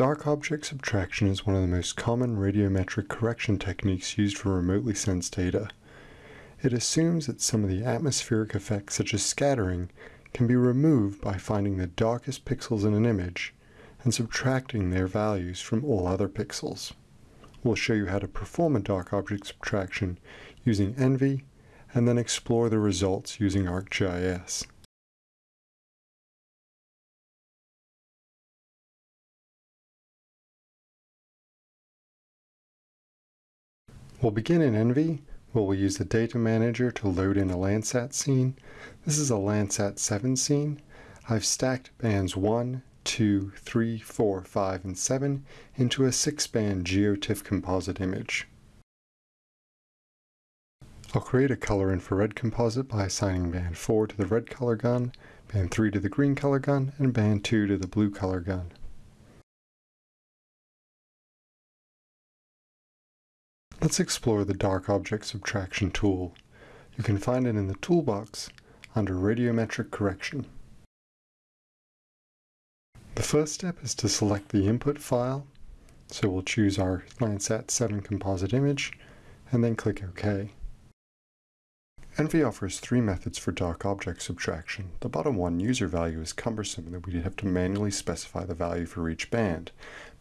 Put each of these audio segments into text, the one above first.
Dark object subtraction is one of the most common radiometric correction techniques used for remotely sensed data. It assumes that some of the atmospheric effects, such as scattering, can be removed by finding the darkest pixels in an image and subtracting their values from all other pixels. We'll show you how to perform a dark object subtraction using ENVI and then explore the results using ArcGIS. We'll begin in ENVI, where we'll use the data manager to load in a Landsat scene. This is a Landsat 7 scene. I've stacked bands 1, 2, 3, 4, 5, and 7 into a 6-band GeoTIFF composite image. I'll create a color infrared composite by assigning band 4 to the red color gun, band 3 to the green color gun, and band 2 to the blue color gun. Let's explore the dark object subtraction tool. You can find it in the toolbox under radiometric correction. The first step is to select the input file. So we'll choose our Landsat 7 composite image and then click OK. ENVI offers three methods for dark object subtraction. The bottom one, user value, is cumbersome in that we'd have to manually specify the value for each band.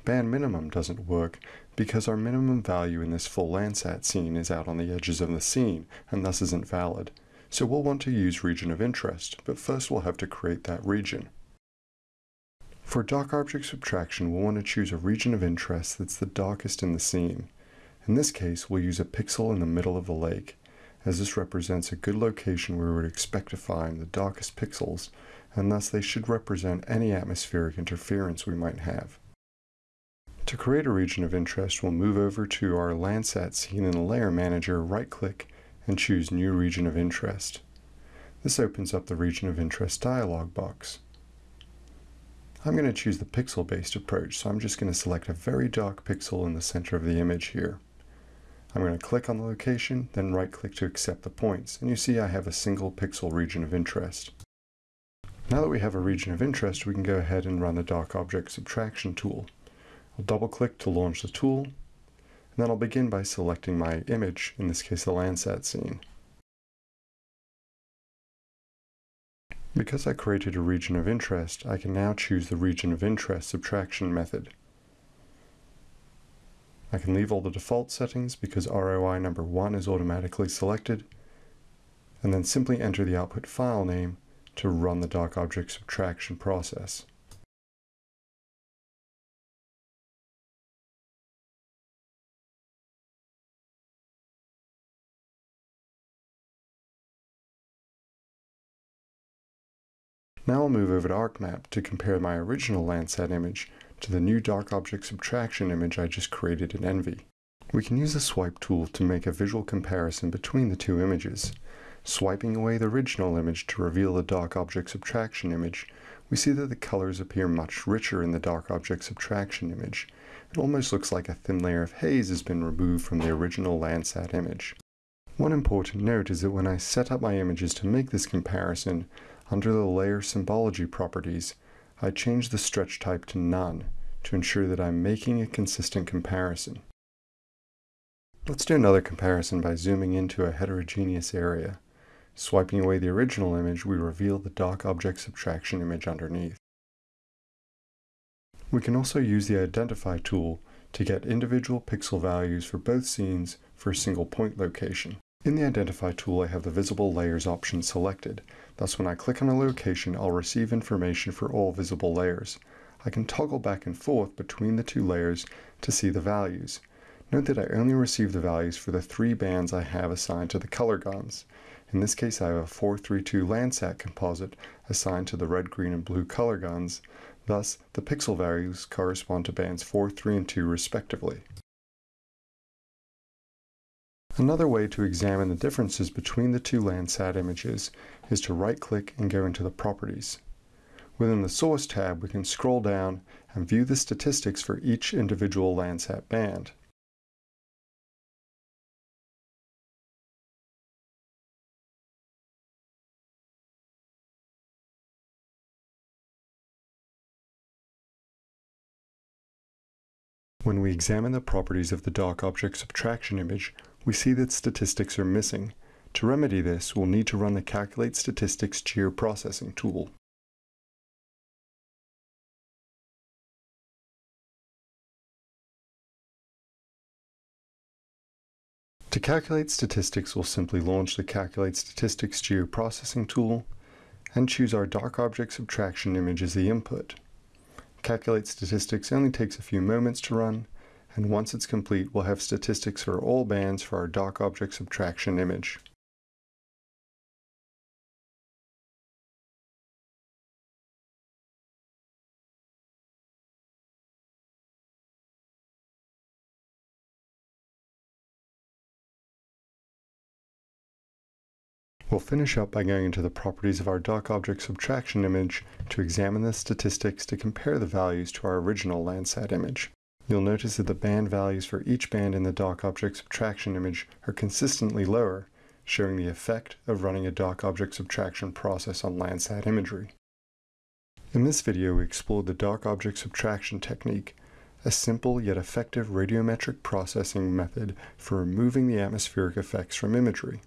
Band minimum doesn't work because our minimum value in this full Landsat scene is out on the edges of the scene and thus isn't valid. So we'll want to use region of interest, but first we'll have to create that region. For dark object subtraction, we'll want to choose a region of interest that's the darkest in the scene. In this case, we'll use a pixel in the middle of the lake, as this represents a good location where we would expect to find the darkest pixels, and thus they should represent any atmospheric interference we might have. To create a region of interest, we'll move over to our Landsat scene in the Layer Manager, right-click, and choose New Region of Interest. This opens up the Region of Interest dialog box. I'm going to choose the pixel-based approach, so I'm just going to select a very dark pixel in the center of the image here. I'm going to click on the location, then right-click to accept the points, and you see I have a single pixel region of interest. Now that we have a region of interest, we can go ahead and run the Dark Object Subtraction tool. I'll double click to launch the tool, and then I'll begin by selecting my image, in this case the Landsat scene. Because I created a region of interest, I can now choose the region of interest subtraction method. I can leave all the default settings because ROI number 1 is automatically selected, and then simply enter the output file name to run the dark object subtraction process. Now I'll move over to ArcMap to compare my original Landsat image to the new dark object subtraction image I just created in ENVI. We can use the swipe tool to make a visual comparison between the two images. Swiping away the original image to reveal the dark object subtraction image, we see that the colors appear much richer in the dark object subtraction image. It almost looks like a thin layer of haze has been removed from the original Landsat image. One important note is that when I set up my images to make this comparison, under the layer symbology properties, I change the stretch type to none to ensure that I'm making a consistent comparison. Let's do another comparison by zooming into a heterogeneous area. Swiping away the original image, we reveal the dark object subtraction image underneath. We can also use the Identify tool to get individual pixel values for both scenes for a single point location. In the Identify tool, I have the Visible Layers option selected. Thus, when I click on a location, I'll receive information for all visible layers. I can toggle back and forth between the two layers to see the values. Note that I only receive the values for the three bands I have assigned to the color guns. In this case, I have a 432 Landsat composite assigned to the red, green, and blue color guns. Thus, the pixel values correspond to bands 4, 3, and 2 respectively. Another way to examine the differences between the two Landsat images is to right-click and go into the Properties. Within the Source tab, we can scroll down and view the statistics for each individual Landsat band. When we examine the properties of the dark object subtraction image, we see that statistics are missing. To remedy this, we'll need to run the Calculate Statistics Geoprocessing tool. To calculate statistics, we'll simply launch the Calculate Statistics Geoprocessing tool and choose our dark object subtraction image as the input. Calculate statistics only takes a few moments to run, and once it's complete, we'll have statistics for all bands for our dark object subtraction image. We'll finish up by going into the properties of our dark object subtraction image to examine the statistics to compare the values to our original Landsat image. You'll notice that the band values for each band in the dark object subtraction image are consistently lower, showing the effect of running a dark object subtraction process on Landsat imagery. In this video, we explored the dark object subtraction technique, a simple yet effective radiometric processing method for removing the atmospheric effects from imagery.